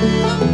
Música